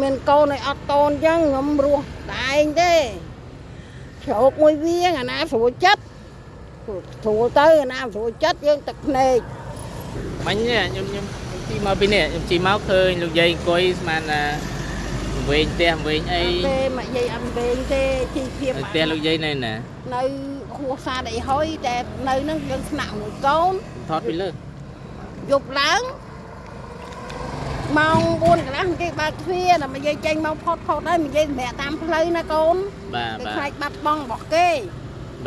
មានកូនឲ្យអត់តូនអញ្ចឹងខ្ញុំរស់តែឯងទេជ្រោកមួយវាងអាណាស្រួលចិត្តស្រួលទៅអាណាស្រួលចិត្តយើងទឹកភ្នែកមិញនេះខ្ញុំខ្ញុំខ្ញុំជីមកពីនេះខ្ញុំជីមកឃើញលោកយាយអង្គុយស្មានថាវែងផ្ទះវែងអីទេមកយាយអត់វែងទេជីភាពផ្ទះលោកយាយនៅណានៅហួសសាដអីហុយតែនៅនឹងយើងស្នាក់មួយកូនថតពីលើយប់ឡើង ម៉ោង4កន្លះគេបើកទ្វារដល់មកយាយចេញមកផុតផុតហើយមកយាយសម្រាប់តាមផ្លូវណាកូនបាទគេបាទខ្លាចបាត់បង់របស់គេ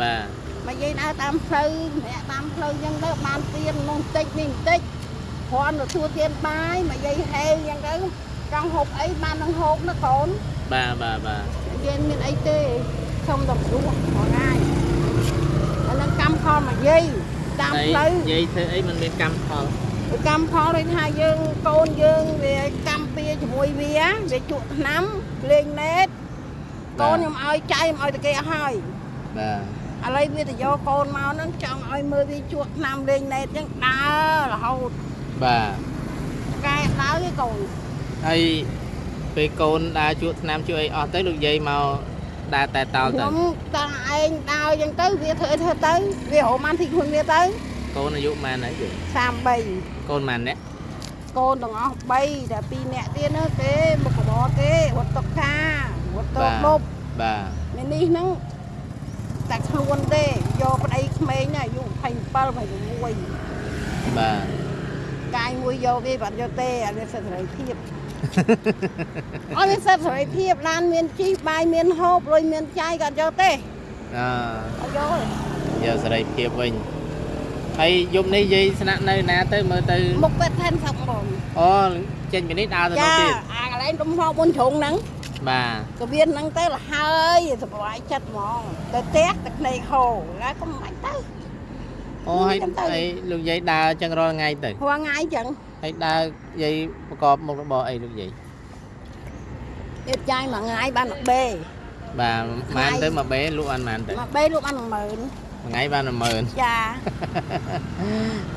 បាទមកយាយដើរតាមផ្លូវសម្រាប់តាមផ្លូវអញ្ចឹងទៅបានទៀននោះបន្តិចនេះបន្តិចគ្រាន់តែទួទៀនបាយមកយាយហេវអញ្ចឹងទៅចង់ហូបអីបាននឹងហូបណាកូនបាទបាទបាទយាយមានអីទេសុំតែព្រោះមួយថ្ងៃអានឹងកម្មផលមកយាយតាមហើយផ្លូវយាយធ្វើអីមិនមានកម្មផល កម្មផលដូចថាយើងកូនយើងវាកម្មពៀជាមួយវាវាជក់ឆ្នាំលេងណេតកូនខ្ញុំឲ្យចៃខ្ញុំឲ្យតែគេអស់ហើយបាទឥឡូវវាទៅយកកូនមកហ្នឹងចង់ឲ្យមើលវាជក់ឆ្នាំលេងណេតអញ្ចឹងដើររហូតបាទកែដើរឯកូនហើយពេលកូនដើរជួក់ឆ្នាំជួក់អីអស់ទៅលោកយាយមកដើរតែតោលទៅខ្ញុំតាឯងដើរអញ្ចឹងទៅវាធ្វើអីធ្វើទៅវារហូតបានទីខ្លួនវាទៅ កូនអាយុប៉ុន្មានហើយយាយ33កូនប៉ុន្មានអ្នកកូនទាំងអស់3តែ2នាក់ទៀតនោះគេមុខរបរគេរត់តុកខារត់តោដប់បាទនេះនេះហ្នឹងតែខ្លួនទេយកប្តីក្មេងណាអាយុ27 26បាទកាយមួយយកគេបាត់យកទេអត់មានសិទ្ធិសេរីភាពអត់មានសិទ្ធិសេរីភាពឡានមានជីបាយមានហូបលុយមានចាយក៏អត់យកទេអឺអត់យកទេយកសេរីភាពវិញ ហើយយប់នេះយាយស្នាក់នៅណាទៅមើលទៅមុខពេទ្យថែមសឹកបងអូចេញពីនេះដើរទៅនោះចាទៀតអាកន្លែងដុំហោមុនជ្រុងហ្នឹងបាទក៏វាហ្នឹងទៅលហើយសុបាយចិត្តហ្មងទៅផ្ទះទឹកភ្នែកហូរហើយក៏មិនបាច់ទៅអូហើយចាំទៅហើយលោកយាយដើរចឹងរាល់ថ្ងៃទៅហួថ្ងៃអញ្ចឹងហើយដើរយាយប្រកបមុខរបរអីលោកយាយទៀតចាយមួយថ្ងៃបាន1បេបាទម៉ានទៅមកបេលក់អានម៉ានទៅមួយបេលក់បាន10000 មួយថ្ងៃបាន10000ចា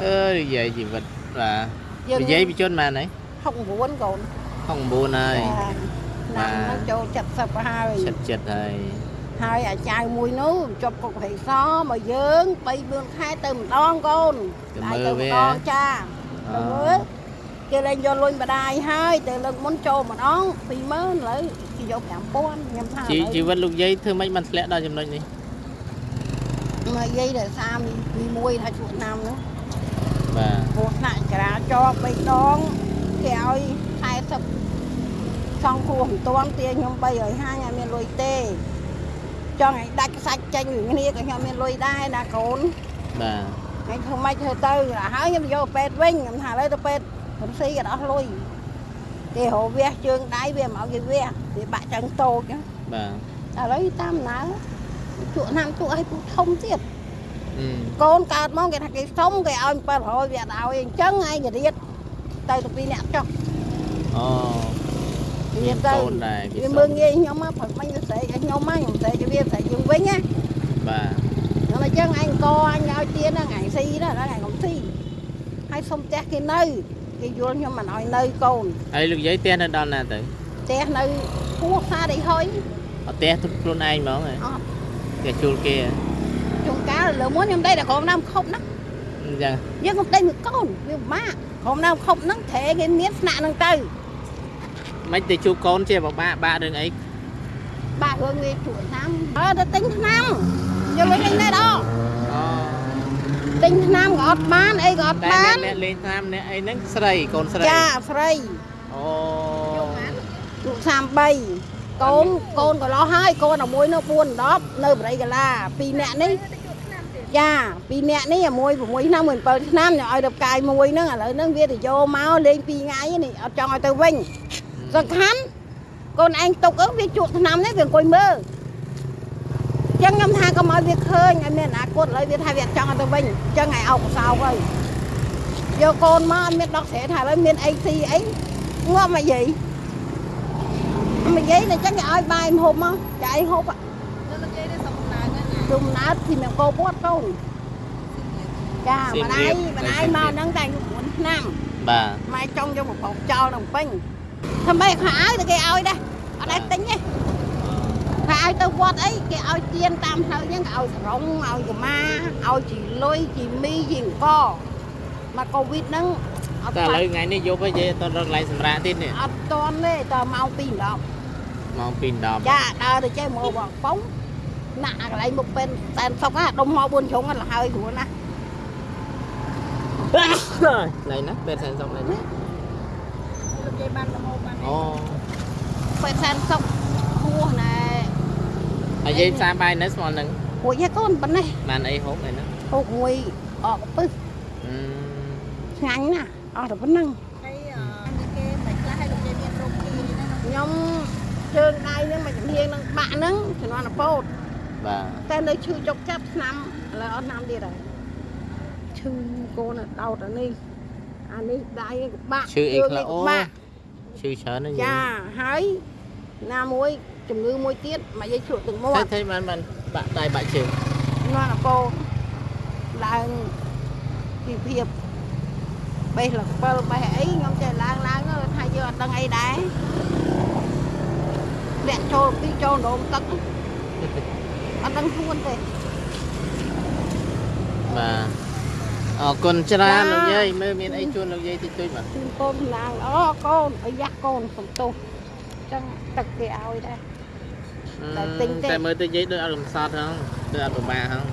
អើយយាយជីវិតបាទយើងនិយាយពីជនម៉ានហើយ69កូន69ហើយចាណាំហ្នឹងចូល70ហើយចិត្តចិត្តហើយហើយអាចៅមួយនោះជាប់គុកហិសមកយើង3 4ខែទៅម្ដងកូនទៅហើយមើលទៅវាម្ដងចាអទៅមើលគេលែងយកលុយម្ដាយហើយទៅលើកមុនចូលម្ដង20000ឥឡូវគេយក5000ខ្ញុំថាជីជីវិតលោកយាយធ្វើម៉េចបានធ្លាក់ដល់ចំណុចនេះ មកយាយដែលសាមពីមួយថាជួឆ្នាំហ្នឹងបាទព្រោះថ្នាក់ចរាចរណ៍3ដងគេឲ្យ40សងគ្រោះមិនទាន់ទាខ្ញុំ350អត់មានលុយទេចង់ឲ្យដាច់ខ្សាច់ចេញពីគ្នាក៏ខ្ញុំមានលុយដែរណាកូនបាទហើយធ្វើម៉េចធ្វើទៅហើយខ្ញុំយកពេទ្យវិញខ្ញុំថាឥឡូវទៅពេទ្យខ្ញុំស៊ីក៏អស់លុយគេរវះជើងដៃវាមកគេវះវាបាក់ចឹងតូចហ្នឹងបាទឥឡូវតាមណើ ជក់ណាំជក់ឲ្យពូធំទៀតអឺកូនកើតមកគេថាគេសុំគេឲ្យ700វាអត់ឲ្យអញ្ចឹងឯងគេរៀតទៅទៅពីរអ្នកចុះអូរៀតទៅកូនដែរគេវាសុំមើងងាយខ្ញុំមកព្រឹកមិញវាស្រែកឲ្យខ្ញុំមកខ្ញុំស្រែកឲ្យវាស្រែកយើងវិញណាបាទខ្ញុំអញ្ចឹងឯងកអញឲ្យទៀនហ្នឹងឯងស៊ីណាហ្នឹងឯងកុំស៊ីហើយសុំផ្ទះគេនៅគេយល់ខ្ញុំមិនឲ្យនៅកូនហើយលោកយាយផ្ទះនៅដល់ណាទៅផ្ទះនៅពោះសាដៃហុយអត់ផ្ទះទុកខ្លួនឯងហ្មងហ៎អត់ ផ្ទះជួលគេហ៎ជួនកាលលើមុនខ្ញុំដេកតែក្រុមណាំខប់ណាអញ្ចឹងយើងកុំដេកមួយកូនវាពិបាកក្រុមណាំខប់ហ្នឹងត្រែគេមានស្នាក់ហ្នឹងទៅមិនទៅជួបកូនជាពិបាកបាក់រឿងអីបាក់រឿងវាជួឆ្នាំអើទៅទិញឆ្នាំយកលុយលេងណែតអអូទិញឆ្នាំក៏អត់បានអីក៏អត់តែបានអ្នកលេងតាមអ្នកអីហ្នឹងស្រីកូនស្រីចាស្រីអូជួ33 កូនកូនក៏លោះហើយកូនតែមួយនោះ4 10នៅបរិយកាឡា2នាក់នេះចា2នាក់នេះមួយ6ឆ្នាំមួយ7ឆ្នាំខ្ញុំឲ្យទៅផ្កាយមួយហ្នឹងឥឡូវហ្នឹងវាទៅយកមកលេង2ថ្ងៃនេះអត់ចង់ឲ្យទៅវិញសំខាន់កូនឯងទុកអើវាជក់ឆ្នាំនេះវាអង្គុយមើលចឹងខ្ញុំថាកុំឲ្យវាឃើញឲ្យមានអនាគតឥឡូវវាថាវាអត់ចង់ឲ្យទៅវិញចឹងឲ្យអោបកសោកហើយយកកូនមកអត់មានដកស្រែថាឥឡូវមានអីស៊ីអីងាប់មកយាយ មកយាយតែចឹងគេឲ្យបាយមហូបមកចាអីហូបជុំណើតពីមកកោពតកូនចាម្ដាយម្ដាយមកហ្នឹងតែអាយុ9ឆ្នាំបាទម៉ែចង់យកមកបោកចោលដល់ពេញអធ្វើម៉េចខោអាវទៅគេឲ្យដែរអត់ដែរទិញទេខោអាវទៅវត្តអីគេឲ្យទៀនតាមផ្លូវហ្នឹងគេឲ្យសរងឲ្យកម៉ាឲ្យជីលុយជីមីជីអង្គមកកូវីដហ្នឹងអត់តែឥឡូវថ្ងៃនេះយប់ហើយយាយអត់រកកន្លែងសម្រាប់ទៀតនេះអត់តន់ទេតម៉ោង2 10 ម៉ោង2 10ចាដើរទៅចេះមកបងប៉ុងណាក់អាកន្លែងមុខពេនតែនសុកណាដុំមក4ជ្រុងហ្នឹងលហើយគ្រួណាណៃណាពេទ្យសែនសុកណៃណាលោកយាយបានល្មមបានអូពេនសែនសុកហួសណែហើយយាយផ្សារបាយនៅស្មល់នឹងរួចហើយកូនប៉ុណ្ណេះបានអីហូបអីហ្នឹងហូបមួយអកពឹសអឺឆ្ងាញ់ណាស់អស់តែប៉ុណ្្នឹងហើយអឺគេមិនខ្លះឲ្យលោកយាយមានរោគគីហ្នឹងណាខ្ញុំ ជើងដៃហ្នឹងមកជំនាញនឹងបាក់ហ្នឹងជំនាន់អពោតបាទតែនៅឈឺចុកចាប់ឆ្នាំឥឡូវអត់ឆ្នាំទៀតហើយឈឺកូនដោតអានេះអានេះដៃក៏បាក់ឈឺអីខ្លះជើងអូក៏បាក់ឈឺច្រើនណាស់ចាហើយណាមួយជំងឺមួយទៀតមកយាយជ្រក់ទឹកមាតែត់តែបានបានបាក់ដៃបាក់ជើងនាំអពោឡើងពីភាពបេះលពិលបេះអីខ្ញុំចេះឡើងឡើងទៅថាយើងអត់ដឹងអីដែរ លាក់ចូលពីចូលដងទឹកអត់ដឹងខ្លួនទេបាទអរគុណច្រើនចាលោកយាយមើលមានអីជូនលោកយាយតិចតួចបាទជូនកូនសំណាងអូកូនអាយ៉ាស់កូនសំទោសចឹងទឹកគេឲ្យដែរតែទិញទេតែមើលទៅយាយដូចអត់កំសត់ហ្នឹងទៅអត់ពិបាកហ្នឹង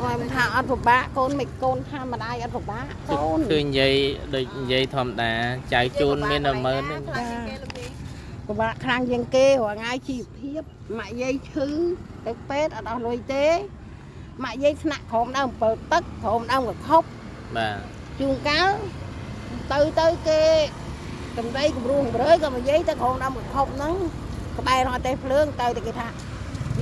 អត់មិនថាអត់ពិបាកកូនមិនកូនថាម្ដាយអត់ពិបាកកូនឃើញយាយដូចយាយធម្មតាចៅជូនមានតែមើលហ្នឹងខ្លះគេលោកយាយ ពិបាកខ្លាំងជាងគេរាល់ថ្ងៃជីវភាពម៉ាក់យាយឈឺទៅពេទ្យអត់អស់លុយទេម៉ាក់យាយស្នាក់ក្រោមដើមអំពើទឹកក្រោមដើមកខប់បាទជួនកាលទៅទៅគេកំដីគំរោះកម្រើយក៏មកយាយទៅក្រោមដើមកខប់ហ្នឹងក្បែររត់តែភ្លើងទៅតែគេថា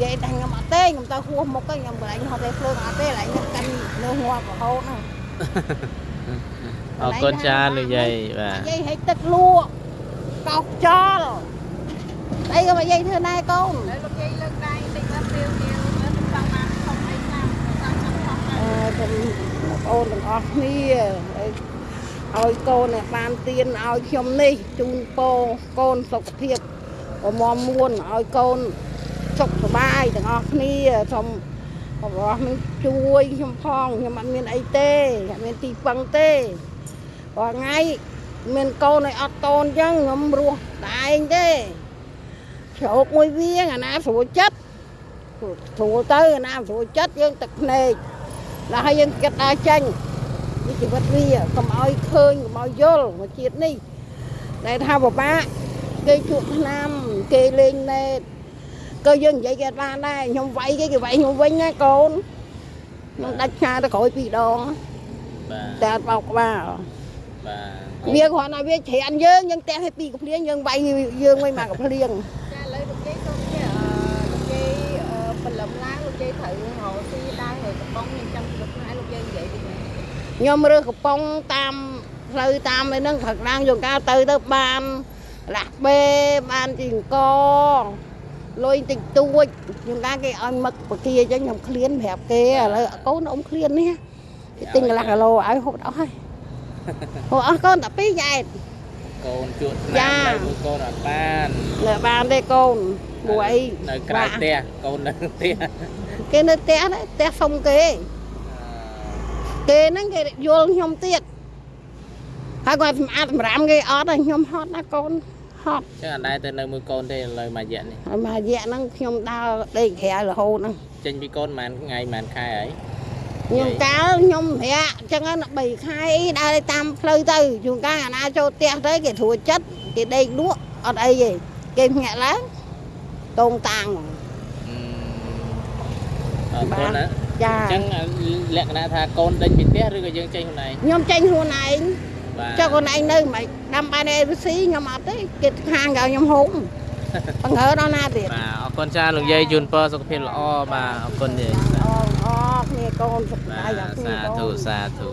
យាយតែខ្ញុំអត់ទេខ្ញុំទៅហួសមុខទៅខ្ញុំកន្លែងរត់តែភ្លើងអត់ទេកន្លែងខ្ញុំកាន់នៅងាប់រហូតហ្នឹងអរគុណច្រើនលោកយាយបាទយាយហិចទឹកលក់ កោសចោលអីក៏មកយាយធ្វើណែកូនហើយលោកយាយលើកដៃតិចទៅព្រាវព្រាវទៅចង់បានខំអីខ្លះចង់បានខំអីអឺខ្ញុំបងប្អូនទាំងអស់គ្នាហើយឲ្យកូននេះបានទៀនឲ្យខ្ញុំនេះជូនពរកូនសុខភាពប្រមមួនឲ្យកូនសុខសប្បាយទាំងអស់គ្នាសូមបងប្អូននឹងជួយខ្ញុំផងខ្ញុំអត់មានអីទេអត់មានទីពឹងទេរាល់ថ្ងៃ មានកូនឲ្យអត់តូនអញ្ចឹងខ្ញុំរស់តែឯងទេជ្រោកមួយវាងអាណាស្រួលចិត្តស្រួលទៅអាណាស្រួលចិត្តយើងទឹកភ្នែកដល់ហើយយើងគិតដើរចេញពីជីវិតវាកុំឲ្យឃើញកុំឲ្យយល់មកជាតិនេះដែលថាបបាក់គេជួបឆ្នាំគេលេងណែតក៏យើងនិយាយគេអត់បានដែរខ្ញុំវាយគេគេវាយខ្ញុំវិញណាកូនខ្ញុំដាច់ឆ្ងាយទៅក្រោយពីរដងបាទតែអត់បោកក្បាល បាទវាគ្រាន់តែវាច្រានយើងយើងទះឲ្យពីរកំភ្លៀងយើងវាយយើងវិញមកកំភ្លៀងចាឥឡូវលោកយាយសូមជាអឺលោកយាយអឺបលឹមឡើងលោកយាយត្រូវរកស៊ីដើរនៅកំប៉ុងខ្ញុំចាំលោកផ្នែកលោកយាយនិយាយវិញខ្ញុំរើសកំប៉ុងតាមផ្លូវតាមអីហ្នឹងផឹកឡើងយងកាលទៅទៅបានលាស់បេបានជីអង្គលុយតិចតួចយងកាលគេឲ្យមឹកបកាអញ្ចឹងខ្ញុំឃ្លានប្រាប់គេឥឡូវកូនអ៊ំឃ្លាននេះគេទិញកន្លះគីឡូឲ្យហូបអស់ហើយ ហូបអស់កូនតែពីរយ៉ែតកូនជួតចាឆ្នាំនៅមួយកូនអត់បាននៅបានទេកូនព្រោះអីនៅក្រៅផ្ទះកូននៅផ្ទះគេនៅផ្ទះដែរផ្ទះសុំគេគេហ្នឹងគេយល់ខ្ញុំទៀតហើយគាត់សម្អាតសម្រាមគេអត់ហើយខ្ញុំហត់ណាកូនហត់ចឹងអត់ដែរទៅនៅមួយកូនទេឥឡូវមួយរយៈនេះហើយមួយរយៈហ្នឹងខ្ញុំដើរដេកក្រៅរហូតហ្នឹងចេញពីកូនប្រហែលថ្ងៃប្រហែលខែហើយ ខ្ញុំកាលខ្ញុំប្រាក់អញ្ចឹងណា3ខែអីដើរតាមផ្លូវទៅជួនកាលអាណាចូលផ្ទះទៅគេធួចិត្តគេដេកលក់អត់អីទេគេភ្ញាក់ឡើងតងតាំងអឺអរគុណណាចាអញ្ចឹងលក្ខណៈថាកូនដេញពីផ្ទះឬក៏យើងចេញខ្លួនឯងខ្ញុំចេញខ្លួនឯងបាទចុះខ្លួនឯងនៅមិនដាំបានអេរស៊ីខ្ញុំអត់ទេគេខាងក៏ខ្ញុំហុំបង្ហើដល់ណាទៀតបាទអរគុណច្រើនលោកយាយជូនពរសុខភាពល្អបាទអរគុណយាយ អូអូគ្នាកូនសុខបាបាយដល់ទគ្នាសាកូធុនសាធុ